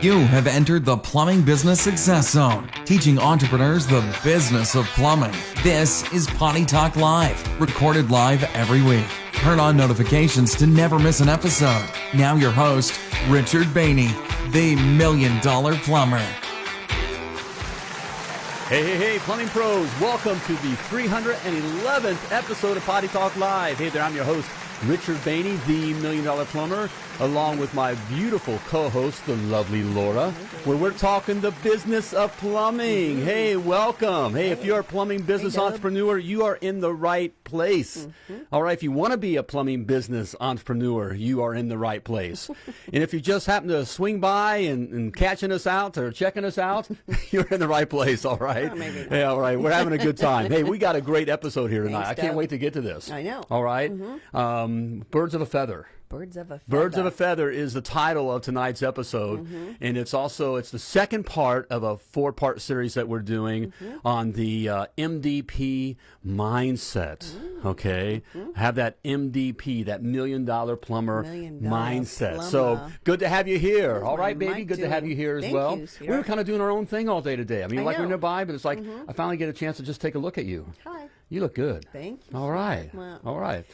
You have entered the Plumbing Business Success Zone, teaching entrepreneurs the business of plumbing. This is Potty Talk Live, recorded live every week. Turn on notifications to never miss an episode. Now, your host, Richard Bainey, the Million Dollar Plumber. Hey, hey, hey, plumbing pros, welcome to the 311th episode of Potty Talk Live. Hey there, I'm your host, Richard Bainey, the Million Dollar Plumber, along with my beautiful co-host, the lovely Laura, where we're talking the business of plumbing. Mm-hmm. Hey, welcome. Hey, if you're a plumbing business entrepreneur, you are in the right place. All right, if you want to be a plumbing business entrepreneur, you are in the right place. and if you just happen to swing by and, and catching us out or checking us out, you're in the right place. All right. Oh. Yeah, all right. We're having a good time. Hey, we got a great episode here tonight. Thanks, I can't wait to get to this. I know. All right? Um, Birds of a feather. Birds of a feather. Birds of a Feather is the title of tonight's episode, Mm-hmm. and it's also it's the second part of a four-part series that we're doing Mm-hmm. on the uh, MDP mindset. Mm-hmm. Okay, have that MDP, that million-dollar plumber Million dollar mindset. So good to have you here. All my baby, good to have you here as Thank well. you, we were kind of doing our own thing all day today. I mean, I like we're. Mm-hmm. nearby, but it's like I finally get a chance to just take a look at you. Hi. You look good. Thank you. All right. All right.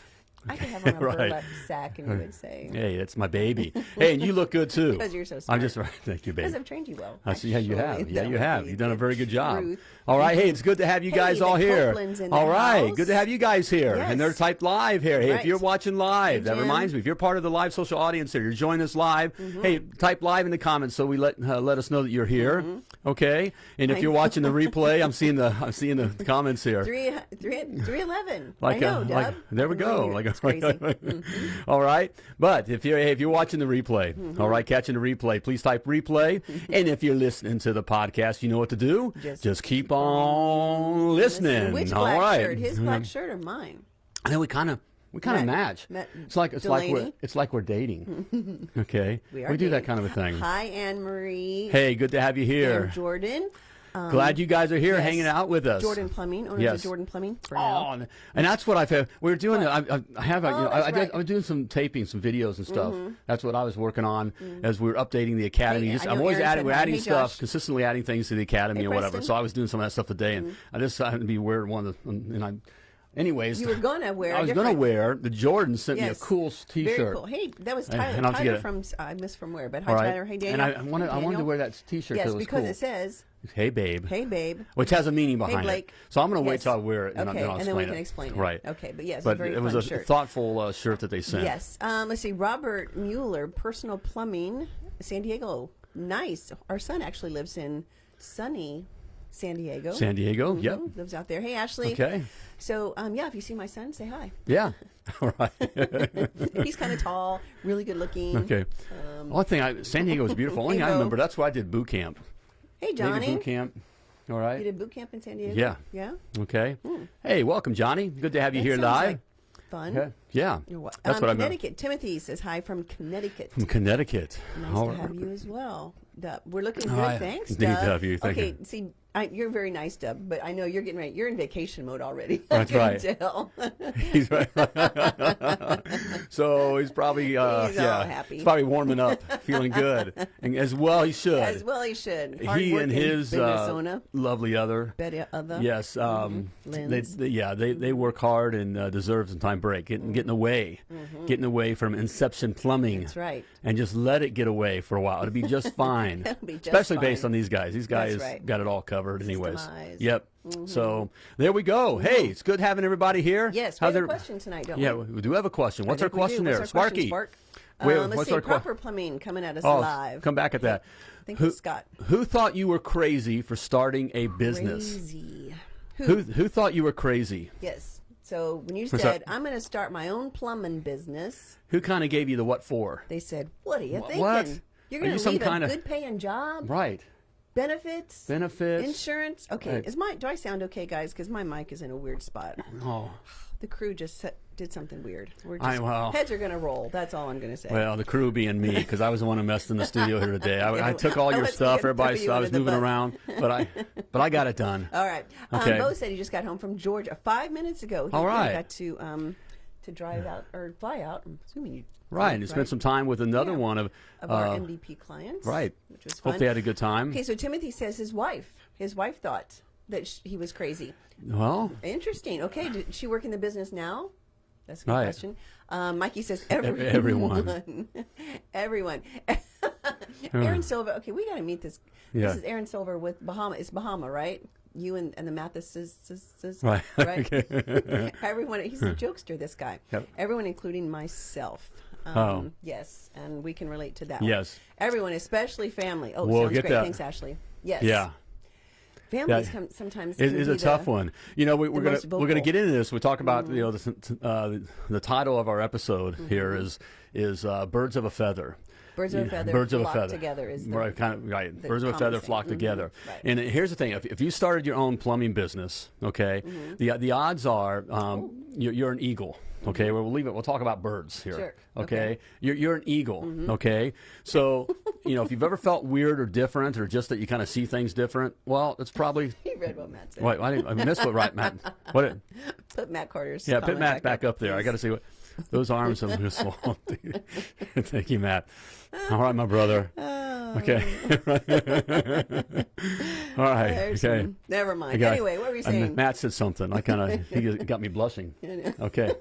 I could have on a Right. burlap sack and you would say. Hey, that's my baby. hey, and you look good too. Because you're so I'm smart. just thank you, baby. Because I've trained you well. I see. Yeah, you have. Yeah, you have. You've done a very good job. truth. All right. Hey, it's good to have you Hey, guys the all here. All right. house. Good to have you guys here. And they're typed live here. Hey, if you're watching live, Hey, that reminds me. If you're part of the live social audience here, you're joining us live. Mm-hmm. Hey, type live in the comments so we let uh, let us know that you're here. Okay. And if Mm-hmm. I you're know. watching the replay, I'm seeing the I'm seeing the comments here. Three, three, three eleven. Like, I know, a, like there we go. Like it's crazy. Mm-hmm. all right. But if you're if you're watching the replay, all right, catching the replay, please type replay. and if you're listening to the podcast, you know what to do. Just Just keep on listening. Which all black right. shirt? His black shirt or mine? And then we kind of we kind of match. Matt it's like it's like we're it's like we're dating. okay. We are do that kind of a thing. Hi, Anne Marie. Hey, good to have you here. And Jordan. Um, Glad you guys are here yes. hanging out with us. Jordan Plumbing. Owners Yes. of Jordan Plumbing. For Oh, now. and, that's what I've had. We are doing. I, I, I have. you oh, know, I, Oh, that's I, did, right. I was doing some taping, some videos and stuff. Mm-hmm. That's what I was working on mm. as we were updating the academy. Hey, Just, I'm always Aaron adding. We're adding Hey, stuff Josh. consistently, adding things to the academy Hey, or whatever. So I was doing some of that stuff today, and mm-hmm. I just happened to be wearing one of the. And I, anyways, You were gonna wear I was to wear the Jordan sent me a cool T-shirt. Very cool. Hey, that was Tyler. and to Tyler it. from I missed from where, but hi right. Tyler. Hey Daniel. And I, I wanted. I wanted to wear that T-shirt. Yes, was because cool. it says, "Hey, babe." "Hey babe." Which has a meaning behind Blake. it. So I'm going to wait till I wear it, and Okay, then I'll and then we can it. explain it. Right. Okay, but yes, it's a but very it was a shirt. thoughtful uh, shirt that they sent. Yes. Um, let's see. Robert Mueller, personal plumbing, San Diego. Nice. Our son actually lives in sunny San Diego. San Diego. Yep. Mhm, Lives out there. Hey, Ashley. Okay. So, um, yeah, if you see my son, say hi. Yeah. All right. He's kind of tall, really good looking. okay. Only thing I San Diego was beautiful. Only I remember that's why I did boot camp. Hey, Johnny. boot camp. All right. You did boot camp in San Diego? Yeah. Yeah? Okay. Hey, welcome, Johnny. Good to have you That here live. like fun. yeah. Yeah. That's um, what I meant. Connecticut. Timothy says hi from Connecticut. From Connecticut. Nice All to have you as well. Dub. We're looking good. right. Thanks. Dub, you- thank okay, you. see, I, you're very nice, Dub, but I know you're getting ready. You're in vacation mode already. That's right. Tell. He's right. so he's probably uh, He's yeah, happy. he's probably warming up, feeling good, and as well he should. As well, he should. he and his uh, lovely other. Betty other. Yes, um, they, Lynn's. they- yeah, they, they work hard and uh, deserve some time break, getting getting away, getting away from Inception Plumbing. That's right. And just let it get away for a while. It'll be just fine. It'll be just Especially based on these guys. These guys right. got it all covered, anyways. Systemized. Yep. So there we go. Hey, it's good having everybody here. Mm-hmm. Yes, we How's have a question tonight, don't Yeah, we? we do have a question. What's our we question there, our Sparky? question, Spark? Wait, Um, let's what's see. proper plumbing coming at us Oh, live. come back at that. I think Who- Scott. Who thought you were crazy for starting a business? Crazy. Who? Who who thought you were crazy? Yes. So when you What's said that? I'm going to start my own plumbing business, Who kind of gave you the what for? they said, "What are you Wh- thinking? what? You're going you to some leave kinda- a good paying job, Right. Benefits, Benefits. insurance? Okay, Right. is my do I sound okay, guys? Because my mic is in a weird spot. Oh. The crew just set, did something weird. We're I- well- heads are going to roll. That's all I'm going to say. Well, the crew being me, because I was the one who messed in the studio here today. I, I took all I your stuff, gonna everybody. So I was moving bus. around, but I, but I got it done. all right. Okay. Um, Bo said he just got home from Georgia five minutes ago. He All he got to um, to drive out or fly out. I'm assuming you Right, and spent some time with another Yeah. one of, of uh, our MDP clients. right. which was fun. Hope they had a good time. Okay, so Timothy says his wife, his wife thought that sh- he was crazy. Well, Interesting. Okay, did she work in the business now? That's a good Right. question. Um, Mikey says everyone. everyone. everyone. Aaron Silver. Okay, we got to meet this. Yeah. This is Aaron Silver with Bahama. It's Bahama, right? You and, and the Mathises, Right. right? Everyone. He's a jokester. This guy. Yep. Everyone, including myself. Um, Oh. Yes, and we can relate to that. one. Yes. Everyone, especially family. Oh, We'll sounds get great. that. Thanks, Ashley. Yes. yeah. Families Yeah. come, sometimes It is a tough the- one. You know, we, we're gonna we're gonna get into this. We talk about you know the uh, the, title of our episode Mm-hmm. here is is uh, birds of a feather. Birds of a feather birds of a flock feather together is the- right, kind of right. Birds of a feather saying. flock Mhm, together. right. And here's the thing: if, if you started your own plumbing business, okay, the the odds are um, you're, you're an eagle. Okay, well, we'll leave it. We'll talk about birds here. Mm-hmm. Sure. Okay, Okay. you're you're an eagle. Okay, so you know if you've ever felt weird or different, or just that you kind of see things different, well, it's probably. He read what Matt said. Wait, I, didn't, I missed what right, Matt. What? It, Put Matt Carter's. yeah, put Matt back up there. I got to see what those arms are just so. Thank you, Matt. All right, my brother. Okay. All right. There's okay. some- never mind. got- Anyway, what were you saying? Matt said something. I kind of he got me blushing. Okay.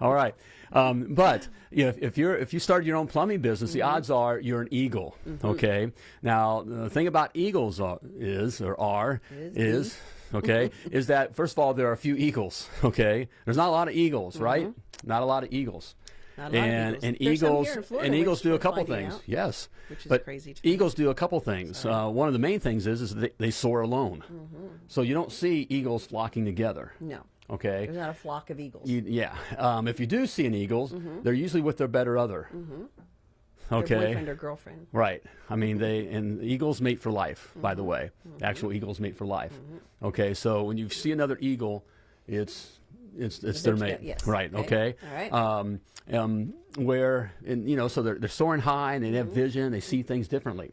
All right. Um, but you know, if, if you're if you started your own plumbing business, Mm-hmm. the odds are you're an eagle. Okay. Now the thing about eagles are, is or are Is is okay is that first of all there are a few eagles. Okay. There's not a lot of eagles, right? Not a lot of eagles. Mm-hmm. Not a lot of and eagles. and There's eagles Florida, and eagles do a couple things. out, Yes, which is but crazy eagles do a couple things. Uh, one of the main things is is they, they soar alone, Mm-hmm. so you don't see eagles flocking together. No, Okay. there's not a flock of eagles. You- yeah. Um, if you do see an eagles, they're usually with their better other. Their Okay. boyfriend or girlfriend. Right. I mean, they and eagles mate for life. By Mm-hmm. the way, actual eagles mate for life. Okay. So when you see another eagle, it's it's it's their mate. yes. Right. Okay. Okay. All right. Um, um, where and you know, so they're they're soaring high and they have vision. They see things differently.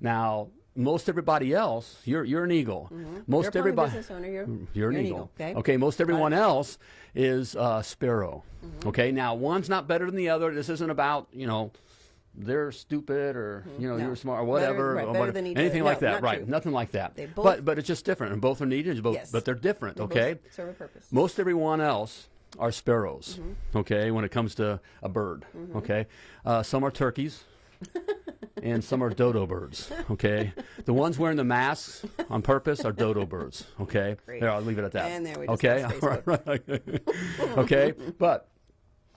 Now, most everybody else, you're you're an eagle. Most You're a everybody. business owner. You're, You're an eagle. Okay. Okay. Most everyone else is uh, sparrow. Mm-hmm. Okay. Now, one's not better than the other. This isn't about you know they're stupid or you know Mm-hmm. No. you're smart or Better- whatever. right, or whatever. Anything like No, that. Right. true. Nothing like that. They both- but but it's just different, and both are needed. Both, Yes. but they're different. They okay. serve a purpose. Most everyone else are sparrows. Mm-hmm. Okay. When it comes to a bird. Okay. Uh, some are turkeys. and some are dodo birds. Okay, the ones wearing the masks on purpose are dodo birds. Okay, Great. there I'll leave it at that. And there we just okay, All right, right. okay, but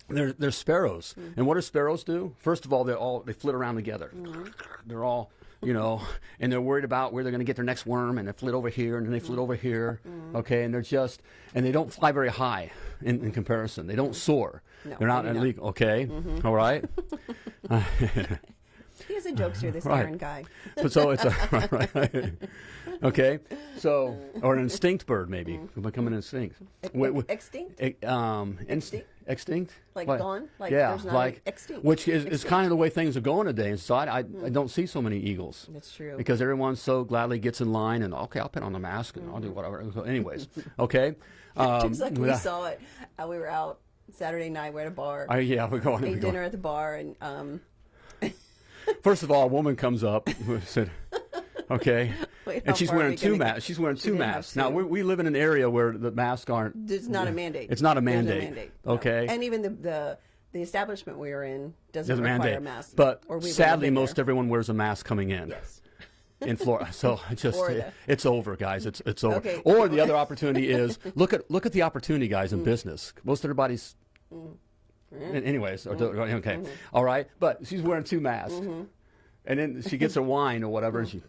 they're they're sparrows, Mm-hmm. and what do sparrows do? First of all, they all they flit around together. Mm-hmm. They're all you know, and they're worried about where they're going to get their next worm, and they flit over here, and then they flit over here. Mm-hmm. Okay, and they're just and they don't fly very high in, in comparison. They don't soar. No, they're not maybe not. illegal. Okay, all right. He is a jokester, this Right. Aaron guy. But so it's a right, right. okay. So or an instinct bird maybe Mm-hmm. become an instinct. Wait, wait, Extinct? um, Extinct? extinct, Like gone? Like yeah, there's not like extinct. which is, is kind of the way things are going today. And so I, I, I don't see so many eagles. That's true. Because everyone so gladly gets in line and okay, I'll put on the mask and I'll do whatever. So anyways, okay. Um, Just like we saw it. Uh, we were out Saturday night. We're at a bar. I- yeah, we're going. ate going. dinner at the bar, and um, First of all, a woman comes up said, "Okay," Wait, and she's far are wearing we two masks. She's wearing two masks. Now we, we live in an area where the masks aren't. it's not a mandate. It's not a There's no mandate. mandate. no. Okay. And even the, the the establishment we are in doesn't, Doesn't require mandate. a mask. But or we sadly, most everyone wears a mask coming in yes. in Florida. So just Florida. it's over, guys. It's it's over. Okay. Or the other opportunity is look at look at the opportunity, guys, Mm. in business. Most everybody's. An- Anyways, or- mm-hmm. okay, mm-hmm. all right. But she's wearing two masks, mm-hmm. and then she gets a wine or whatever, and she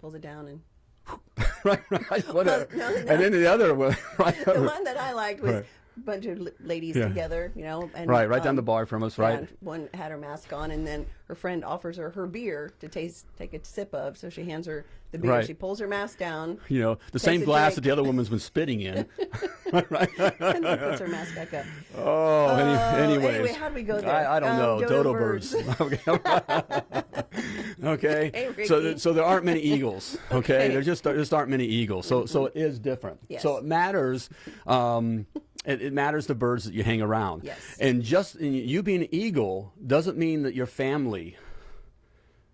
Pulls it down and right, right, whatever. No, no, And then the other one, right, the one that I liked was Right. Bunch of ladies Yeah. together, you know, and right, right down um, the bar from us, right? one had her mask on, and then her friend offers her her beer to taste, take a sip of. So she hands her the beer. Right. She pulls her mask down, You know, the same glass that the other woman's been spitting in. right. and then puts her mask back up. Oh, any, Oh, anyways. anyway, how do we go there? I, I don't Um, know. dodo Dodo, birds. okay. Hey, so, th- so there aren't many eagles. Okay. Okay. There just there just aren't many eagles. So so it is different. Yes. So it matters. Um, it, it matters the birds that you hang around. Yes. And just and you being an eagle doesn't mean that your family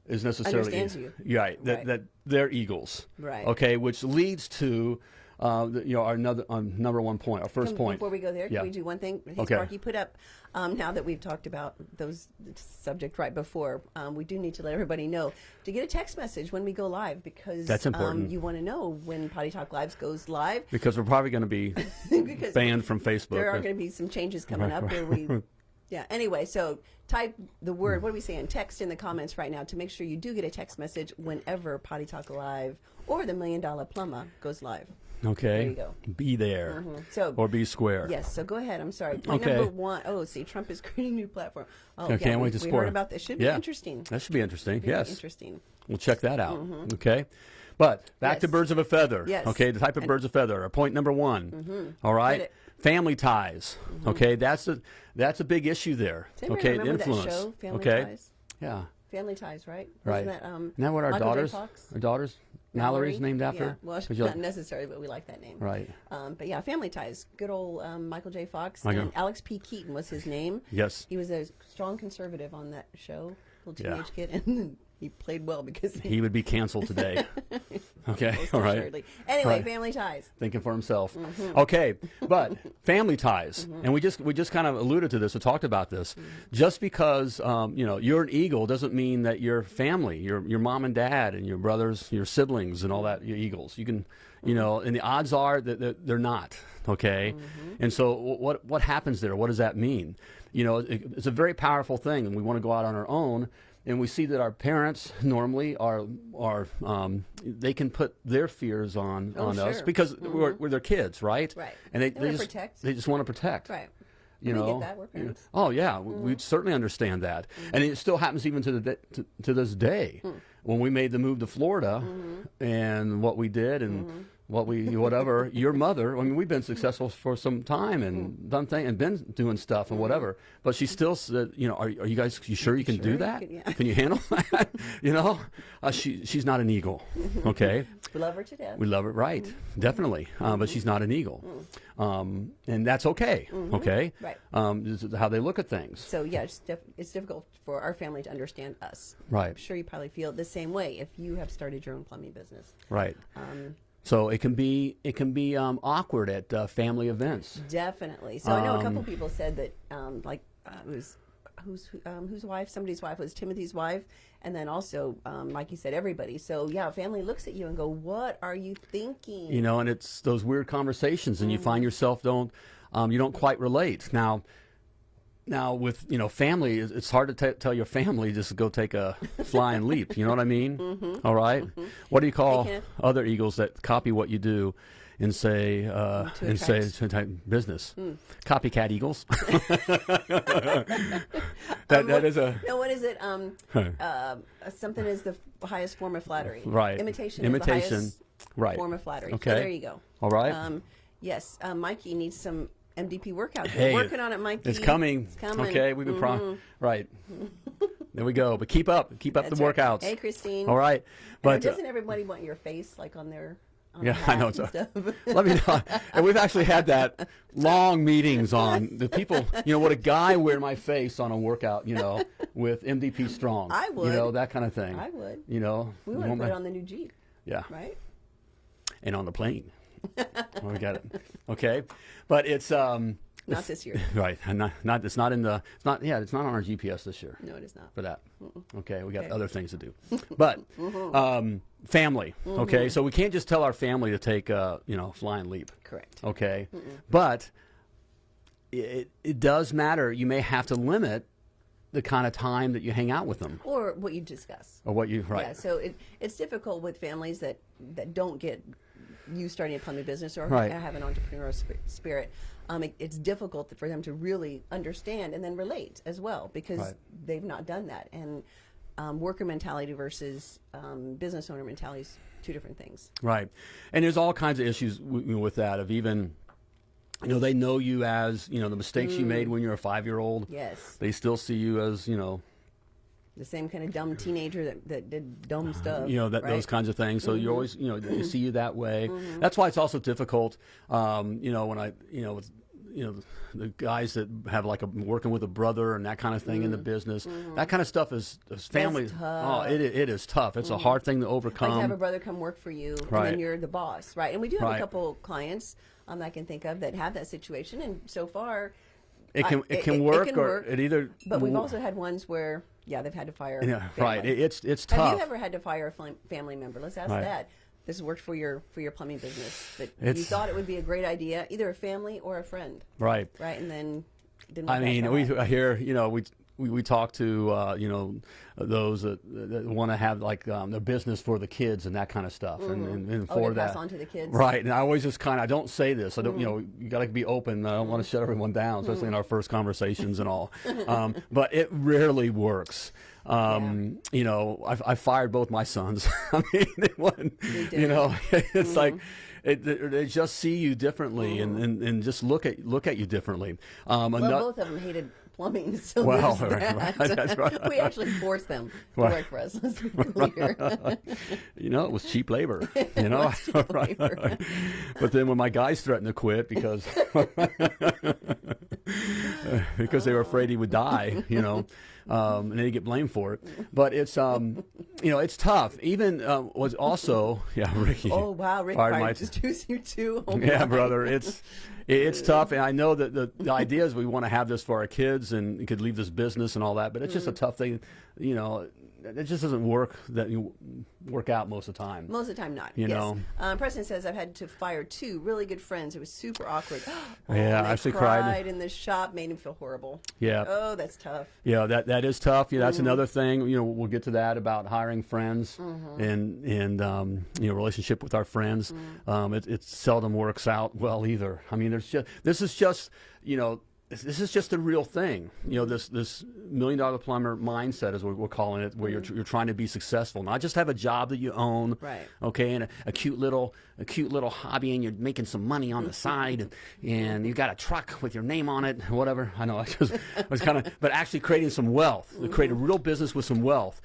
is necessarily Understands you. Right. That Right. that they're eagles. Right. Okay. Which leads to. Uh, you know, our another um, number one point, our first Can- point. Before we go there, Yeah. can we do one thing? Hey, Okay. Sparky, put up, um, now that we've talked about those subject right before, um, we do need to let everybody know to get a text message when we go live because That's important. Um, you want to know when Potty Talk Lives goes live. because we're probably going to be banned from Facebook. there are going to be some changes coming up where we yeah anyway so type the word what are we saying text in the comments right now to make sure you do get a text message whenever potty talk live or the million dollar plumber goes live Okay. There you go. Be there. Mm-hmm. So- or be square. yes so go ahead i'm sorry point Okay. number one oh see trump is creating a new platform oh I yeah, can't we, wait to we heard about this should be interesting That should be interesting. Very yes. interesting We'll check that out. Mm-hmm. Okay. But back to birds of a feather. Yes. Okay. The type of birds of feather. Our point number one. Mm-hmm. All Hit right. it. Family ties. Okay. That's a that's a big issue there. Okay. remember Influence. that show family okay. ties Yeah. family ties right Right. That, um, Isn't that what our Michael daughters? Our daughters. Mallory's Mallory? named after. Yeah. Well, 'Cause you're not necessarily, but we like that name. Right. Um, but yeah, Family Ties. Good old um, Michael J. Fox Michael. and Alex P. Keaton was his name. Yes. He was a strong conservative on that show, little Yeah. teenage kid, and he played well because He would be canceled today. okay. All right. assuredly. Anyway, Right. Family Ties. thinking for himself. Mm-hmm. Okay, but family ties, and we just we just kind of alluded to this or talked about this. Mm-hmm. Just because um, you know you're an eagle doesn't mean that your family, your your mom and dad, and your brothers, your siblings, and all that, you're eagles. You can, you Mm-hmm. know, and the odds are that they're not. Okay, Mm-hmm. and so what what happens there? What does that mean? You know, it, it's a very powerful thing, and we want to go out on our own and we see that our parents normally are are um, they can put their fears on Oh, on us sure. because we're, we're their kids, right? Right. And they, They they just protect. they just want to protect. Right. You We get know. that, we're parents. Mm-hmm. Oh yeah, we we certainly understand that, and it still happens even to the to, to this day. Hmm. When we made the move to Florida, Mm-hmm. and what we did, and what we whatever, your mother. I mean, we've been successful for some time and Hmm. done things and been doing stuff and whatever. But she still said, you know, are, are you guys you sure you can Sure do that? can- yeah. Can you handle that? you know, uh, she she's not an eagle. Okay. We love her to death. We love it, right? Mm-hmm. Definitely, uh, but she's not an eagle, um, and that's okay. Okay, Mm-hmm. Right. Um, this is how they look at things. So yeah, it's, it's difficult for our family to understand us. Right. I'm sure you probably feel the same way if you have started your own plumbing business. Right. Um, So it can be it can be um, awkward at uh, family events. Definitely. So I know a couple Um, people said that, um, like, uh, it was whose um, whose wife, somebody's wife was Timothy's wife, and then also, um, like you said, everybody. So yeah, family looks at you and go, "What are you thinking?" You know, and it's those weird conversations, and you Mm. find yourself don't um, you don't quite relate now. Now with you know family, it's hard to t- tell your family just to go take a flying leap. You know what I mean? All right? What do you call. Other eagles that copy what you do and say uh, and say business? Hmm. Copycat eagles. that that is a No, what is it? Um, uh, something is the highest form of flattery. Right. Imitation. Imitation. Is the highest right. Form of flattery. Okay. So there you go. All right. Um, yes, uh, Mikey needs some MDP workouts. Hey, We're working on it, Mikey. It's coming. It's coming. Okay, we've been pro- right. there we go. But keep up, keep up That's the right. workouts. Hey, Christine. All right, But uh, doesn't everybody want your face like on their? On Yeah, I know, it's let me know. And we've actually had that long meetings on the people. You know, would a guy wear my face on a workout? You know, with MDP Strong. I would. You know that kind of thing. I would. You know. We to put it on the new Jeep, Yeah. right? And on the plane. oh, we got it. Okay, but it's um. Not this year. Right, and not, not it's not in the it's not yeah it's not on our GPS this year. No, it is not. for that. Okay, we got Okay. other things to do. But um, family. Okay, so we can't just tell our family to take a you know flying leap. Correct. Okay, but it it does matter. You may have to limit the kind of time that you hang out with them Or what you discuss. or what you right. Yeah, so it, it's difficult with families that, that don't get you starting a plumbing business or Right. have an entrepreneurial sp- spirit. Um, it, it's difficult for them to really understand and then relate as well because Right. they've not done that. And um, worker mentality versus um, business owner mentality is two different things. Right, and there's all kinds of issues w- with that. Of even, you know, they know you as you know the mistakes you made when you were a five year old. Yes, They still see you as you know the same kind of dumb teenager that, that did dumb stuff. you know that right? Mm-hmm. those kinds of things. So you always you know they see you that way. That's why it's also difficult. Um, you know when I you know with you know the guys that have like a working with a brother and that kind of thing in the business. That kind of stuff is, is family. Oh, it it is tough. It's a hard thing to overcome. like to have a brother come work for you, and then you're the boss, right? And we do have Right. a couple clients um, I can think of that have that situation, and so far, it can I- it, it- can it- it work can or work, it either. but we've also had ones where, yeah, they've had to fire. yeah, right. It, it's it's Have tough. you ever had to fire a family member? Let's ask Right. that. This worked for your for your plumbing business. That you thought it would be a great idea, either a family or a friend, right. right? And then. I mean, we. I hear you know we we, we talk to uh, you know those that, that want to have like um, their business for the kids and that kind of stuff, and, and, and Oh, for that pass on to the kids. right. And I always just kind of I don't say this. I don't you know Mm-hmm. you got to be open. I don't want to shut everyone down, especially in our first conversations and all. Um, but it rarely works. Um, You know, I, I fired both my sons. I mean, it wasn't, you know, it's Mm-hmm. like it, they they just see you differently and, and, and just look at look at you differently. Um, Well, both of them hated plumbing, so Well, that. right, we actually forced them to Right. work for us. Let's be clear. you know, it was cheap labor. You know, labor. but then when my guys threatened to quit because because they were afraid he would die, you know, um, and they get blamed for it. But it's um, you know, it's tough. Even uh, was also yeah, Ricky. oh wow, Rick fired fired my- just choose you too. Oh, yeah, my. brother, it's it's tough, and I know that the, the idea is we want to have this for our kids and could leave this business and all that, but it's just a tough thing, you know. It just doesn't work that you work out most of the time. Most of the time, not. You yes. know. Um, Preston says I've had to fire two really good friends. It was super awkward. Oh, Yeah, I actually cried. cried in the shop, made him feel horrible. Yeah. Oh, that's tough. Yeah, that that is tough. Yeah, that's another thing. You know, we'll get to that about hiring friends Mm-hmm. and and um, you know relationship with our friends. Mm-hmm. Um, it, it seldom works out well either. I mean, there's just this is just you know. This is just a real thing, you know. This this million dollar plumber mindset is what we're calling it, where you're mm-hmm. you're trying to be successful, not just have a job that you own, Mm-hmm. Right. Okay, and a, a cute little a cute little hobby, and you're making some money on the mm-hmm. side, and, and you got a truck with your name on it, whatever. I know I just I was kind of, but actually creating some wealth, mm-hmm. create a real business with some wealth.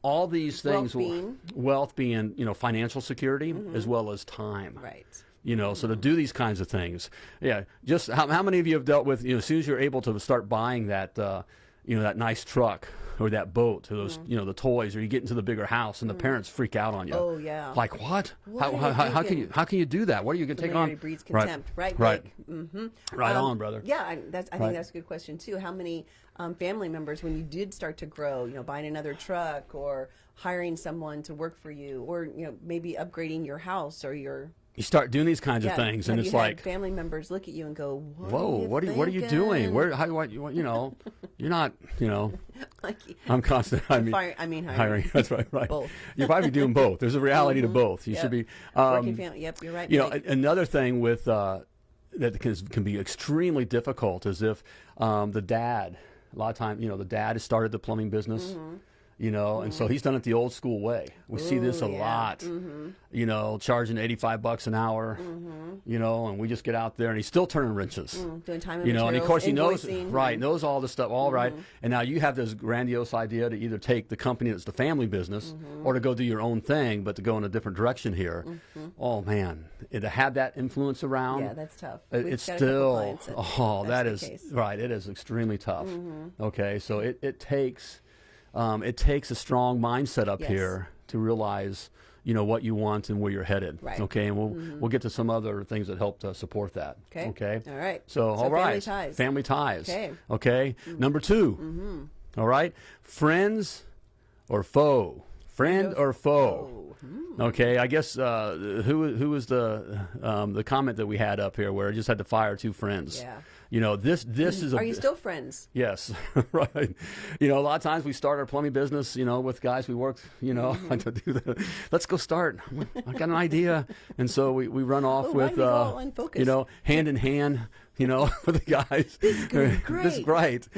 All these things, Wealth being? wealth being you know financial security as well as time, Right. You know so to do these kinds of things yeah just how, how many of you have dealt with you know as soon as you're able to start buying that uh, you know that nice truck or that boat or those you know the toys or you get into the bigger house and the parents freak out on you Oh, yeah. like what, What how, how, how, how can you how can you do that what are you going to take on breeds Right. contempt, right? right Mm-hmm. right on brother Yeah, I, that's, I Right. think that's a good question too. How many um, family members, when you did start to grow, you know, buying another truck or hiring someone to work for you, or you know, maybe upgrading your house or your you start doing these kinds yeah, of things have and it's like family members look at you and go, what whoa are what are you what are you doing where how I you, you know you're not you know like, I'm constant. I mean, Fire- I mean hiring. hiring. That's right. Right. Both. You're probably doing both. There's a reality to both. You Yep. should be. working Um, family. Yep, you're right. you know, Mike. a- another thing with uh, that can, can be extremely difficult is if um, the dad. A lot of time, you know, the dad has started the plumbing business. You know, and so he's done it the old school way. We see this a Mm-hmm. Ooh, yeah. Mm-hmm. lot. You know, charging eighty-five bucks an hour. You know, and we just get out there, and he's still turning wrenches Mm, doing time and you know, and of course he knows. Mm-hmm. right, knows all this stuff, all right. And now you have this grandiose idea to either take the company that's the family business Mm-hmm. or to go do your own thing, but to go in a different direction here. Oh man, And to have that influence around, Yeah, that's tough. it- it's got a couple still, oh, that is. Mm-hmm. right. It is extremely tough. Okay, so it it takes, um, it takes a strong mindset up Yes. here to realize. You know what you want and where you're headed. Right. Okay, and we'll mm-hmm. we'll get to some other things that help to support that. Okay. Okay. All right. So, So all right, family ties. Family ties. Okay. Okay. Mm-hmm. Number 2 mm-hmm. All right. Friends or foe. Friend or foe. Hmm. Okay. I guess uh, who who was the um, the comment that we had up here where I just had to fire two friends. Yeah. You know this this is a Are you still friends? Yes, right. You know, a lot of times we start our plumbing business, you know, with guys we work, you know, Mm-hmm. to do the, let's go start. I got an idea. And so we, we run off Oh, with, do we go uh, you know, hand in hand, you know, with the guys. This is This is great.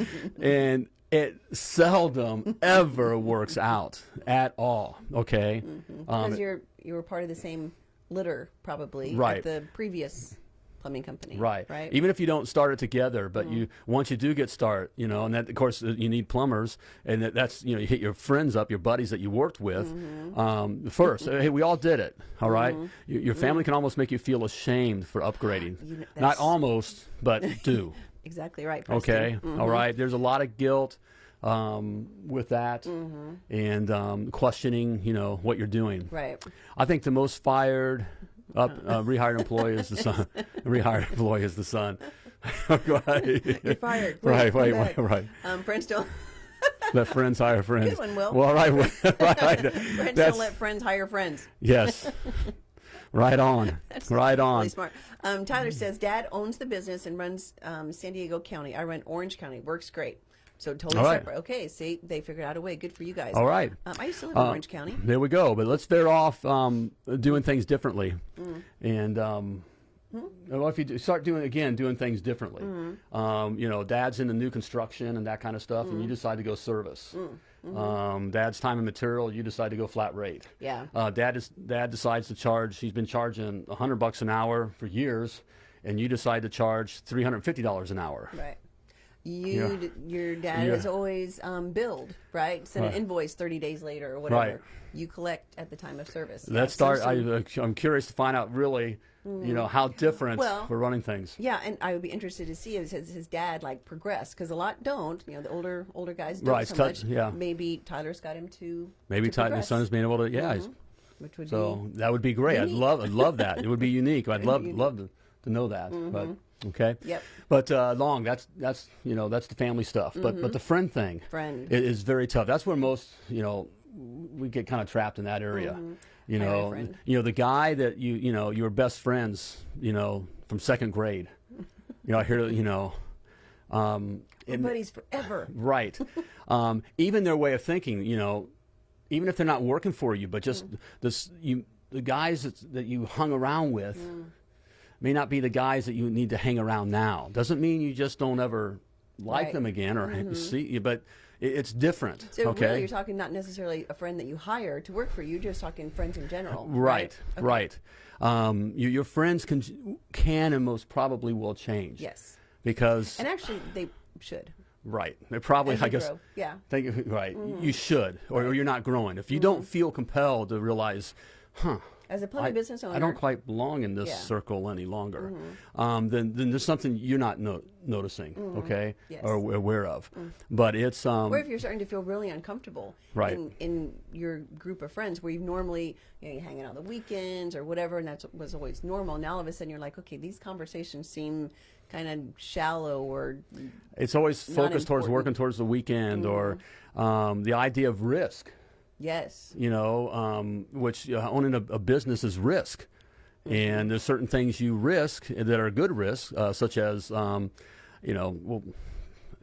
and it seldom ever works out at all. Okay. Because Um, you're you were part of the same litter probably Right. at the previous plumbing company. Right. Right. Even if you don't start it together, but Mm-hmm. you once you do get start, you know, and that of course you need plumbers, and that, that's you know you hit your friends up, your buddies that you worked with Mm-hmm. um, first. hey, we all did it. All right? Your, your family can almost make you feel ashamed for upgrading. You know, Not almost, but do. exactly right. Preston. Okay. Mm-hmm. All right. There's a lot of guilt um, with that, Mm-hmm. and um, questioning, you know, what you're doing. Right. I think the most fired up uh, rehired employee is the son. rehired employee is the son. right. You're fired. Wait, right, right, right, right. Um, friends don't. Let friends hire friends. Good one, Will. Well, right, right. friends That's- don't let friends hire friends. yes. Right on. Right on. Really smart. Um, Tyler says, Dad owns the business and runs um, San Diego County. I run Orange County. Works great. So totally right. separate. Okay, see, they figured out a way. Good for you guys. All right. Um, I used to live in Uh, Orange County. There we go. But let's veer off um, doing things differently, Mm. and um, well, if you do, start doing again doing things differently, Mm-hmm. um, you know, Dad's in the new construction and that kind of stuff, and you Mm. decide to go service. Mm-hmm. Um, Dad's time and material, you decide to go flat rate. Yeah. Uh, Dad is Dad decides to charge. He's been charging hundred bucks an hour for years, and you decide to charge three hundred fifty dollars an hour. Right. You, Yeah. your dad Yeah. is always um, billed, right? Send Right. an invoice 30 days later or whatever. Right. You collect at the time of service. Yeah, Let's so start. I, I'm curious to find out really, you know, how different Well, we're running things. Yeah, and I would be interested to see if his, his dad like progress because a lot don't. You know, the older older guys don't Right, so much. yeah. Maybe Tyler's got him to Maybe to progress, Son's being able to, yeah. he's- mm-hmm, which would So that would be great. I'd love, I'd love that. It would be unique. I'd love, unique. love to, to know that. Mm-hmm. But okay. Yep. But uh, long. That's that's you know that's the family stuff. But but mm-hmm. the friend thing Friend. i- is very tough. That's where most you know we get kind of trapped in that area. You Hire a know, you know the guy that you you know your best friends. You know from second grade. You know I hear you know. Um, it- buddies forever. Right. um, even their way of thinking, you know, even if they're not working for you, but just Mm. this, you, the guys that, that you hung around with Mm. may not be the guys that you need to hang around now. Doesn't mean you just don't ever like Right. them again or see you, but it's different. So okay. really, you're talking not necessarily a friend that you hire to work for you. Just talking friends in general. Uh, right, Okay. right. Um, you, your friends can, can and most probably will change. Yes, Because and actually they should. right, they probably I guess grow. Yeah. Thank you. Right. You mm-hmm. should, or, or you're not growing. If you don't mm-hmm. feel compelled to realize, huh, As a plumbing I, business owner, I don't quite belong in this Yeah. circle any longer, um, then, then there's something you're not no- noticing, okay, Yes. or aw- aware of. But it's, um, or if you're starting to feel really uncomfortable Right. in, in your group of friends where you've normally you know, you're hanging out on the weekends or whatever and that was always normal now all of a sudden you're like okay these conversations seem kind of shallow or it's always focused towards working towards the weekend or um, the idea of risk. Yes you know, um, which uh, owning a, a business is risk. And there's certain things you risk that are good risks, uh, such as, um, you know, well,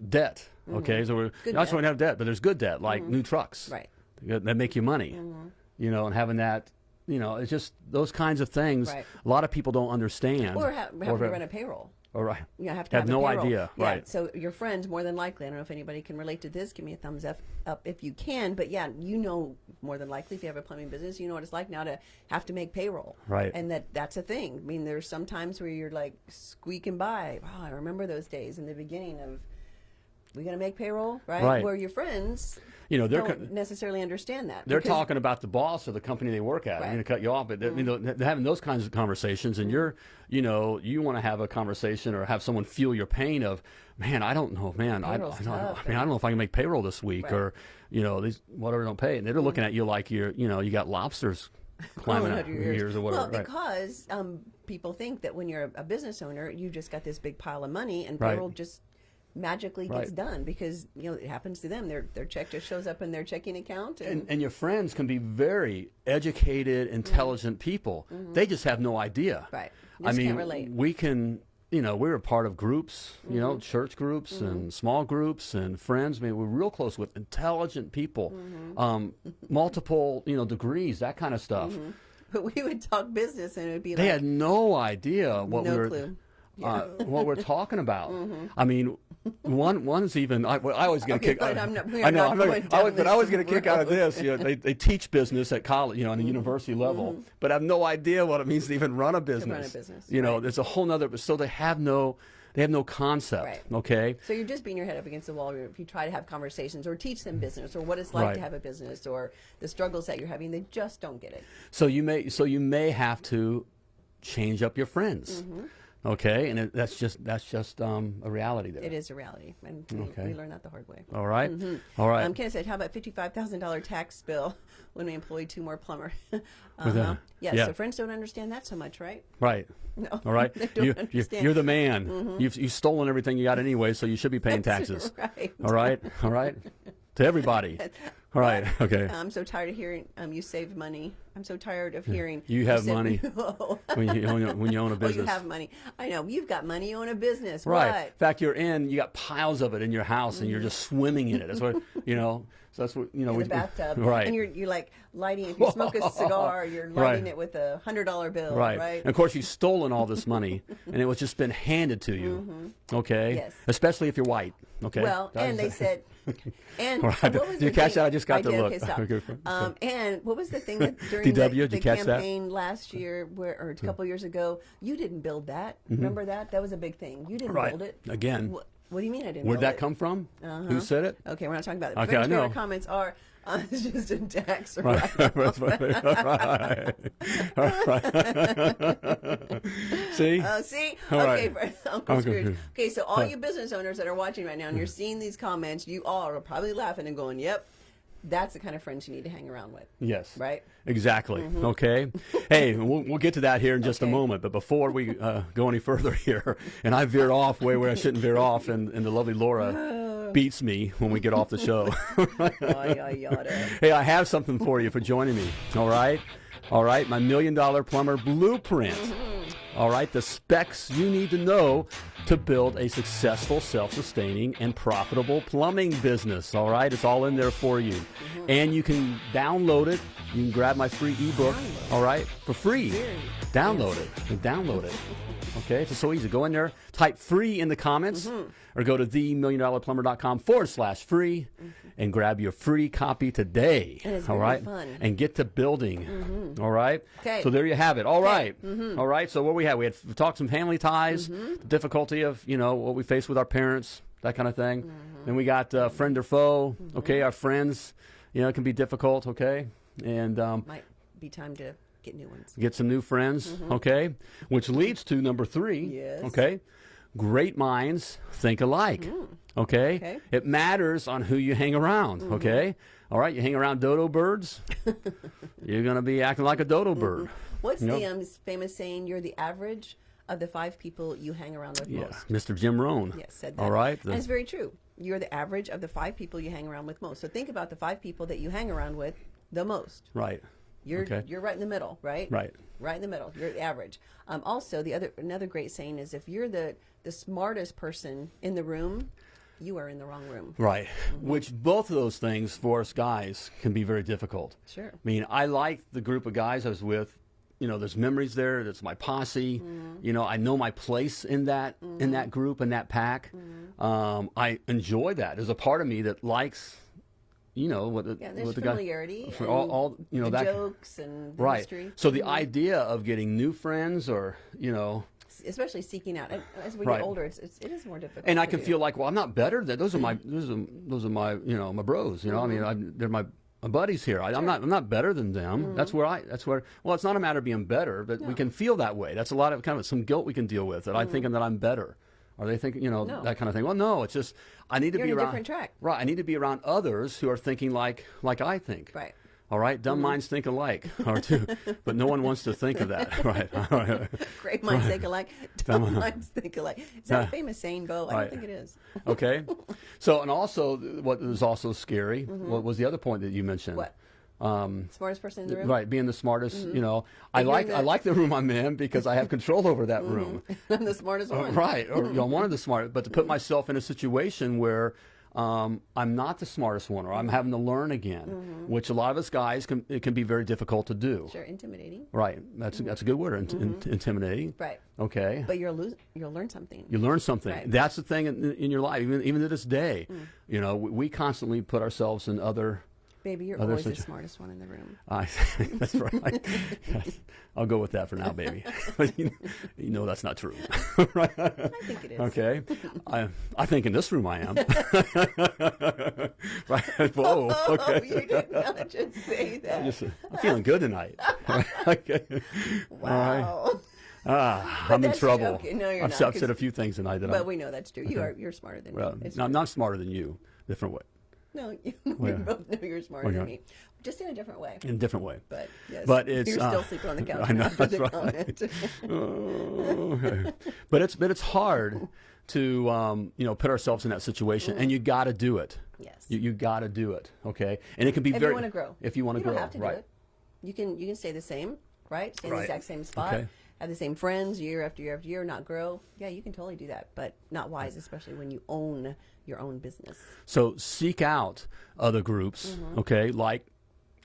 debt. Okay, so we're Good not to have debt, but there's good debt, like new trucks right that make you money. You know, and having that, you know, it's just those kinds of things. Right. A lot of people don't understand. or ha- having to run a payroll All right. you know, have to Have have, no payroll. idea, Yeah, right. So your friends, more than likely, I don't know if anybody can relate to this. Give me a thumbs up, up if you can. But yeah, you know more than likely if you have a plumbing business, you know what it's like now to have to make payroll. Right. And that that's a thing. I mean, there's some times where you're like squeaking by. Wow, I remember those days in the beginning of. We gonna make payroll, right? Right. Where your friends, You know, they're don't necessarily understand that. They're talking about the boss or the company they work at. I'm Mm-hmm. going to cut you off, but they're, you know, they're having those kinds of conversations, and you're, you know, you want to have a conversation or have someone feel your pain of, man, I don't know, man, I, I, don't, tough, I mean, I don't know if I can make payroll this week, Right. Mm-hmm. or, you know, these whatever don't pay, and they're looking at you like you're, you know, you got lobsters climbing Crawling out under your your ears or whatever. Well, right. because um, people think that when you're a, a business owner, you just got this big pile of money, and Right. payroll just magically gets Right. done because you know it happens to them. Their their check just shows up in their checking account, and, and, and your friends can be very educated, intelligent people. They just have no idea. Mm-hmm. Right. I mean, we can, you know, we're a part of groups, you know, Mm-hmm. church groups and small groups and friends. I mean, we're real close with intelligent people, Mm-hmm. um, multiple, you know, degrees, that kind of stuff. but we would talk business, and it would be They like They had no idea what no we were. clue. Uh, what we're talking about. I mean, one one's even. I, well, I always get Okay, a kick. but I, not- I know not I'm going I always, but I get a kick out of this. You know, they, they teach business at college, you know, on a university level, but I have no idea what it means to even run a business. Run a business, You know, right. there's a whole nother. So they have no, they have no concept. Right. Okay. So you're just beating your head up against the wall if you try to have conversations or teach them business or what it's like Right. to have a business or the struggles that you're having. They just don't get it. So you may so you may have to change up your friends. Mm-hmm. Okay, and it, that's just that's just um, a reality there. It is a reality, and we, Okay. we learned that the hard way. All right? All right. Um, Kenneth said, "How about fifty-five thousand dollar tax bill when we employ two more plumber?" With uh-huh. yeah, yeah. So friends don't understand that so much, right? Right. No, All right. you, you, understand. you're the man. You've, you've stolen everything you got anyway, so you should be paying taxes. right. All right. All right. To everybody. All right. Okay. I'm so tired of hearing um, you save money. I'm so tired of hearing You have said- money. oh, When you own, when you own a business. Well, you have money. I know you've got money. You own a business. Right. In fact, you're in. You got piles of it in your house, and you're just swimming in it. That's what you know. So that's what you know. In we- the bathtub, Right. And you're you're like lighting. If you smoke a cigar, you're lighting Right. it with a hundred dollar bill, Right. right? And of course, you've stolen all this money, and it was just been handed to you. Okay. Mm-hmm. Yes. Especially if you're white. Okay. Well, That and they said, and All right. what was Did you the catch thing- that? I just got I the did. look. Okay, stop. Okay. Um, and what was the thing that during DW, the, the catch that? campaign last year, where or a Hmm. couple years ago, you didn't build that. Remember that? That was a big thing. You didn't. Right. build it Again. What, what do you mean I didn't? Where'd that it? come from? Uh-huh. Who said it? Okay, we're not talking about it. Okay, I know. comments are it's just a tax Right. right. right. See? Uh, see, All okay, right. Uncle Uncle Scrooge. Scrooge. Okay, so all you business owners that are watching right now and you're seeing these comments, you all are probably laughing and going, "Yep, that's the kind of friends you need to hang around with." Yes. Right? Exactly. Okay. hey, we'll, we'll get to that here in just a moment. But before we uh, go any further here, and I veered off way where I shouldn't veer off, and, and the lovely Laura beats me when we get off the show. Hey, I have something for you for joining me. All right. All right. My million dollar plumber blueprint. All right. The specs you need to know to build a successful, self sustaining, and profitable plumbing business. All right. It's all in there for you. And you can download it. You can grab my free ebook. All right. For free. Download it. And download it. Okay, it's so easy. Go in there, type free in the comments, mm-hmm. or go to themilliondollarplumber.com forward slash free mm-hmm. and grab your free copy today. All fun. And get to building. Mm-hmm. All right? Okay. So there you have it. All right. All right. So what we had, we had we talked some family ties, the difficulty of, you know, what we face with our parents, that kind of thing. Then we got uh, friend or foe. Okay, our friends, you know, it can be difficult. Okay. And um, Might be time to get new ones. get some new friends, mm-hmm. okay? Which leads to number three, Yes. okay? Great minds think alike, mm. okay? Okay. It matters on who you hang around, mm-hmm. okay? All right, you hang around dodo birds, you're going to be acting like a dodo mm-hmm. bird. What's Yep. the um, famous saying? You're the average of the five people you hang around with Yeah, most. Mr. Jim Rohn. Yes, said that. All right. and it's very true. You're the average of the five people you hang around with most. So think about the five people that you hang around with the most. right. You're Okay. you're right in the middle, right? Right. Right in the middle. You're the average. Um, also, the other another great saying is if you're the the smartest person in the room, you are in the wrong room. Right. Which both of those things for us guys can be very difficult. Sure. I mean, I like the group of guys I was with. You know, there's memories there. That's my posse. Mm-hmm. You know, I know my place in that in that group in that pack. Mm-hmm. Um, I enjoy that. There's a part of me that likes, you know, what the Yeah, there's what the guy familiarity. for all, all you know that jokes and right. history. So the mm-hmm. idea of getting new friends or you know especially seeking out. As we Right. get older, it's, it's it is more difficult. and I can do. feel like, well, I'm not better. Than, those are my those are those are my you know my bros. You know, I mean, mm-hmm. I, they're my, my buddies here. I, I'm not I'm not better than them. Mm-hmm. That's where I that's where. Well, it's not a matter of being better, but we can feel that way. That's a lot of kind of some guilt we can deal with. That I'm thinking that I'm better. Are they thinking, you know, No. that kind of thing? Well, no, it's just I need to You're be around different track. Right, I need to be around others who are thinking like like I think. Right. All right, dumb mm-hmm. minds think alike, or two, but no one wants to think of that. Right. All right. Great minds think alike. Dumb Dumb- minds think alike. Is that a famous saying, Bo? I Right. don't think it is. Okay. So, and also, what was also scary, mm-hmm. what was the other point that you mentioned? What? Um, Smartest person in the room. right, being the smartest. You know, I And you're like I the- like the room I'm in because I have control over that room. I'm the smartest Uh, one. right, or you know, one of the smart. But to put myself in a situation where um, I'm not the smartest one, or I'm having to learn again, Mm-hmm. which a lot of us guys can it can be very difficult to do. Sure, intimidating. Right. That's that's a good word. int- int- intimidating. Right. Okay. But you'll lose. You'll learn something. You learn something. Right. That's the thing in, in your life, even even to this day. Mm. You know, we, we constantly put ourselves in other. Baby, you're always the smartest one in the room. I that's right. I'll go with that for now, baby. But you, know that's not true, right? I think it is. Okay. I I think in this room I am. right. Whoa. Oh, Okay. you did not just say that. Just, uh, I'm feeling good tonight. okay. wow. Ah, I'm in trouble. okay, no, you're I've, not, said- I've 'cause- said a few things tonight that But I'm. we know that's true. You are. You're smarter than Well, me. It's no, I'm not smarter than you. Different way. No, you, we both know you're smarter than me, just in a different way. In a different way. But yes, But it's, you're uh, still sleeping on the couch I know, that's right. Oh, okay. but it's but it's hard to um, you know put ourselves in that situation, and you got to do it. yes. You, you got to do it. Okay, and it can be if very you want to grow, If you want to grow, don't have to right? do it. You can you can stay the same, right? Stay in Right. the exact same spot. Okay. Have the same friends year after year after year, not grow. Yeah, you can totally do that, but not wise, especially when you own your own business. So seek out other groups, Mm-hmm. okay, like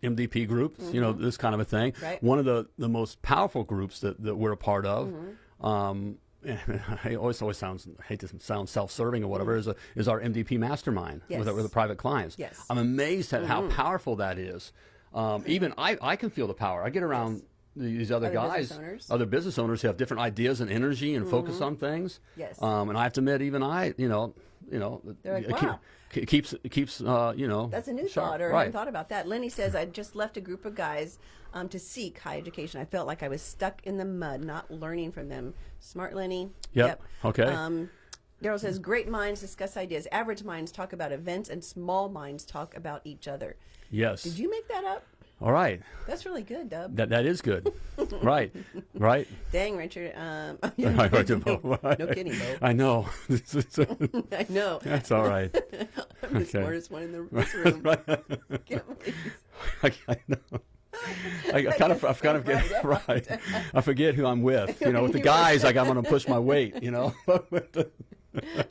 MDP groups, you know, this kind of a thing. Right. One of the, the most powerful groups that, that we're a part of, Mm-hmm. um, I always always sounds I hate to sound self-serving or whatever is a, is our MDP mastermind with, Mm-hmm. Yes. with the private clients. Yes. Mm-hmm. I'm amazed at how powerful that is. Um, even I, I can feel the power. I get around these other, Other guys, business other business owners who have different ideas and energy and focus on things. Mm-hmm. Yes. Um, and I have to admit, even I, you know, you know, like, keep- wow. it keeps it keeps uh, you know. That's a new sharp. thought, or I right. hadn't thought about that. Lenny says, I just left a group of guys um, to seek high education. I felt like I was stuck in the mud, not learning from them. Smart Lenny. Yep. Okay. Um, Daryl says, great minds discuss ideas. Average minds talk about events, and small minds talk about each other. Yes. Did you make that up? All right. That's really good, Dub. That that is good. right. Right. Dang, Richard. Um, Right, right, no, right. no kidding, Bo. I know. I know. That's all right. I'm the okay. smartest one in the this room. Can't I, I know. I, I kind of, I kind of get right. I forget who I'm with. You know, with the guys, like I'm going to push my weight. You know.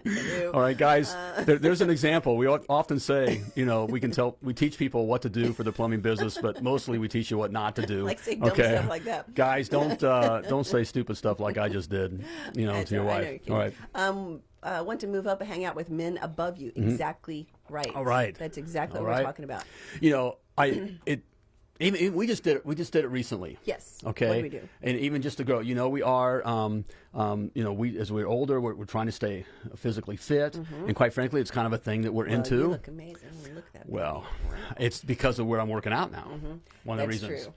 You. All right, guys. Uh. There, there's an example. We often say, you know, we can tell, we teach people what to do for the plumbing business, but mostly we teach you what not to do. Like say dumb okay, stuff like that. Guys, don't uh, don't say stupid stuff like I just did. You know, That's to your right, wife. you're. All right. Um, uh, want to move up and hang out with men above you. Exactly right. All right. That's exactly All what right. we're talking about. You know, I it. Even, even- we just did it. We just did it recently. Yes. Okay. What do we do? And even just to grow, you know, we are, um, um, you know, we as we're older, we're, we're trying to stay physically fit, and quite frankly, it's kind of a thing that we're Mm-hmm. Well, into. you look amazing. You look that. Well, it's because of where I'm working out now. One of the Mm-hmm. Reasons. true.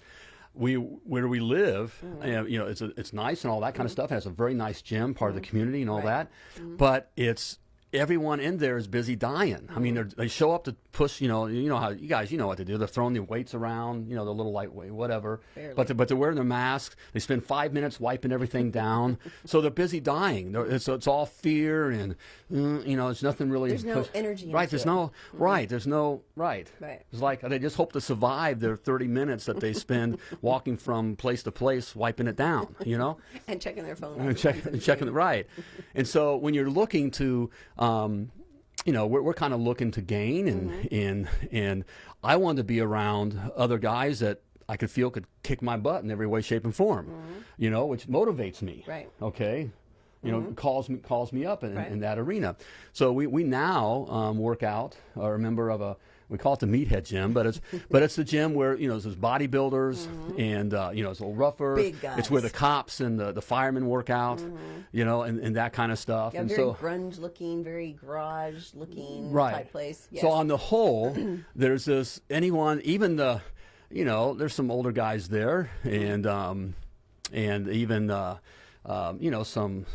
We where we live, Mm-hmm. uh, you know, it's a, it's nice and all that kind of stuff. It has a very nice gym, part of the community and all Mm-hmm. That. But it's everyone in there is busy dying. I mean, Mm-hmm. they show up to push. You know, you know how you guys, you know what to do. They're throwing the weights around. You know, the little lightweight, whatever. Barely. But they're, but they're wearing their masks. They spend five minutes wiping everything down. so they're busy dying. They're, it's, it's all fear and mm, you know, there's nothing really. There's no energy Right. There's it. no right. There's no right. Right. It's like they just hope to survive their 30 minutes that they spend walking from place to place, wiping it down. You know, and checking their phone. and check, and checking it right. And so when you're looking to, um, you know, we're, we're kind of looking to gain, and Mm-hmm. and and I wanted to be around other guys that I could feel could kick my butt in every way, shape, and form. You know, which motivates me. Mm-hmm. Right. Okay. You know, calls me calls me up in, Right. in that arena. So we we now um, work out. Are a member of a we call it the meathead gym, but it's but it's the gym where you know there's bodybuilders and uh, you know it's a little rougher. Big It's where the cops and the, the firemen work out, you know, and, and that kind of stuff. Yeah, and very so grunge looking, very garage looking right. type place. Yes. So on the whole, there's this anyone, even the, you know, there's some older guys there, and um, and even uh, um, you know some,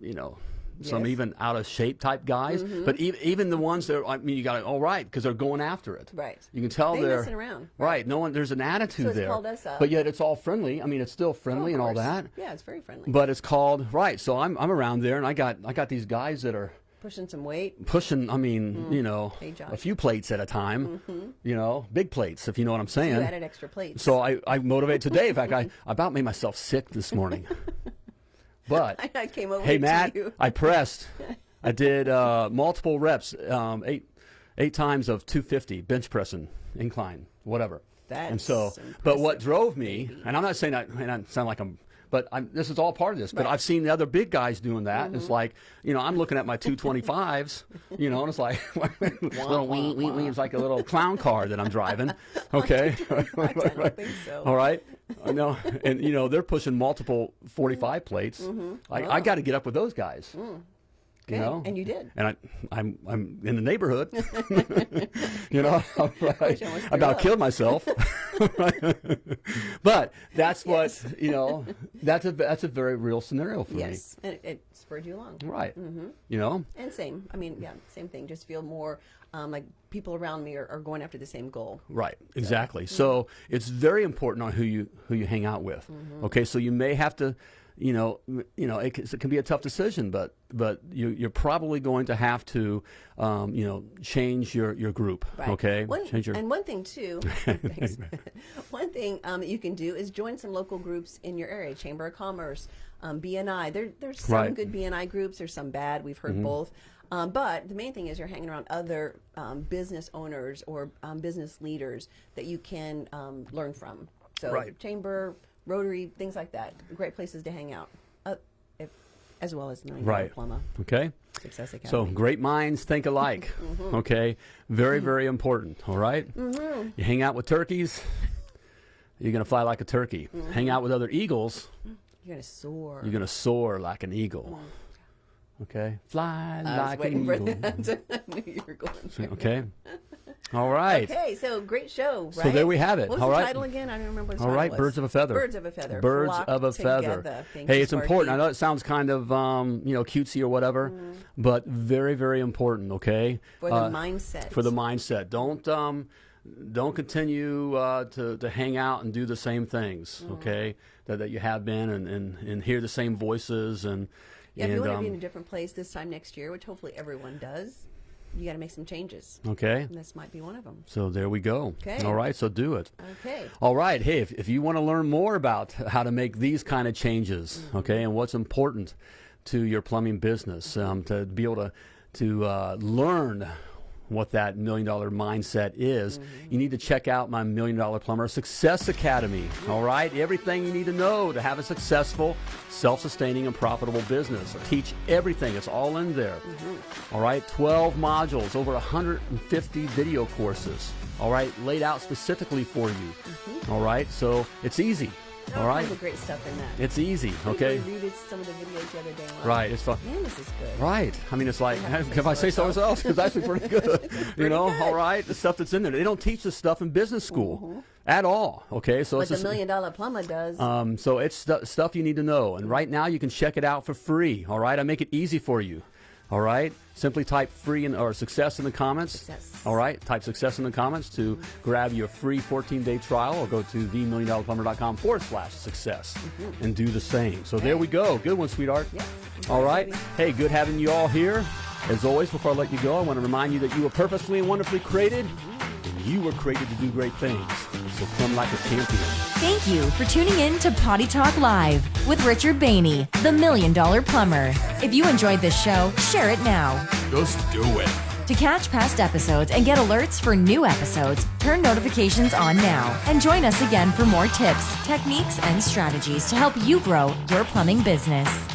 you know. Some Yes. even out of shape type guys, but even, even the ones that are, I mean, you got to, all right, because they're going after it. Right. You can tell They they're messing around. Right. No one. There's an attitude So there. called us up. But yet it's all friendly. I mean, it's still Oh, friendly of and all that. Yeah, it's very friendly. But it's called right. So I'm I'm around there, and I got I got these guys that are Pushing some weight. pushing. I mean, you know, Mm. Hey, a few plates at a time. You know, big plates, if you know what I'm saying. You added extra plates. So I I motivate today. In fact, I, I about made myself sick this morning. But I came over hey, Matt. I pressed. I did uh, multiple reps, um, eight eight times of 250 bench pressing incline, whatever. and That's so, but what drove me, and I'm not saying that, and I sound like I'm, but I'm, this is all part of this. But Right. I've seen the other big guys doing that. and It's mm-hmm. like, you know, I'm looking at my 225s, you know, and it's like, little wee, wee, wee. It's like a little clown car that I'm driving. Okay. I don't think so. All right. I know. And, you know, they're pushing multiple 45 mm-hmm. plates. Mm-hmm. I, I got to get up with those guys. Mm. You Mm-hmm. Okay, know, and you did. and I, I'm I'm in the neighborhood. you know, I, I I about up. killed myself. but that's what you know. That's a that's a very real scenario for me. Yes, and it, it spurred you along. Right. Mm-hmm. You know. And same. I mean, yeah, same thing. Just feel more um, like people around me are, are going after the same goal. Right, exactly. So it's very important on who you who you hang out with. Okay, so you may have to, you know, you know, it, can- it can be a tough decision, but but you, you're probably going to have to, um, you know, change your your group. Right. Okay, One, change your. and one thing too, one thing um, that you can do is join some local groups in your area, Chamber of Commerce, um, BNI. There, there's some Right. good BNI groups. There's some bad. We've heard both. Um, but the main thing is you're hanging around other um, business owners or um, business leaders that you can um, learn from. So Right. Chamber, Rotary, things like that. Great places to hang out. Uh, if, as well as Million Right. Plumber okay. Success Academy. So great minds think alike. Mm-hmm. Okay, very very important. All right? Mm-hmm. You hang out with turkeys, you're gonna fly like a turkey. Mm-hmm. Hang out with other eagles, you're gonna soar. you're gonna soar like an eagle. Mm. Okay, fly I was like waiting an for eagle. that. I knew you were going there. Okay. All right. Okay, so great show, right? So there we have it. What was All the right. title again? I don't remember All title right, birds of a feather. Birds of a feather. Birds Flock of a feather. Thank hey, it's important. I know it sounds kind of um, you know cutesy or whatever, but very very important. Okay. For the Uh, mindset. For the mindset. Don't um, don't continue uh, to to hang out and do the same things. Mm-hmm. Okay. That, that you have been and, and, and hear the same voices and Yeah, if you want to be in um, a different place this time next year, which hopefully everyone does, you got to make some changes. okay. And this might be one of them. So there we go. Okay. All right. So do it. Okay. All right. Hey, if, if you want to learn more about how to make these kind of changes, okay, and what's important to your plumbing business, um, to be able to to uh, learn what that million dollar mindset is, mm-hmm. you need to check out my Million Dollar Plumber Success Academy. All right, everything you need to know to have a successful, self-sustaining, and profitable business. I teach everything. It's all in there. Mm-hmm. All right, 12 modules, over 150 video courses. All right, laid out specifically for you. Mm-hmm. All right, so it's easy. All All right, great stuff in that. it's easy. I Okay, reread some of the videos the other day. like, right. It's fun. Man, this is good. Right. I mean, it's like, to say if I say so myself, it's actually pretty good. you know, good. all right, the stuff that's in there. They don't teach this stuff in business school at all. Okay, so But it's the just, Million Dollar Plumber does. um, so it's stu- stuff you need to know. And right now, you can check it out for free. All right, I make it easy for you. All right, simply type free in, or success in the comments. Success. All right, type success in the comments to grab your free 14 day trial or go to themilliondollarplumber.com forward slash success and do the same. So there we go. Good one, sweetheart. All right. Hey, good having you all here. As always, before I let you go, I want to remind you that you were purposefully and wonderfully created, and you were created to do great things. So come like a champion. Thank you for tuning in to Potty Talk Live with Richard Bainey, the Million Dollar Plumber. If you enjoyed this show, share it now. Just do it. To catch past episodes and get alerts for new episodes, turn notifications on now and join us again for more tips, techniques, and strategies to help you grow your plumbing business.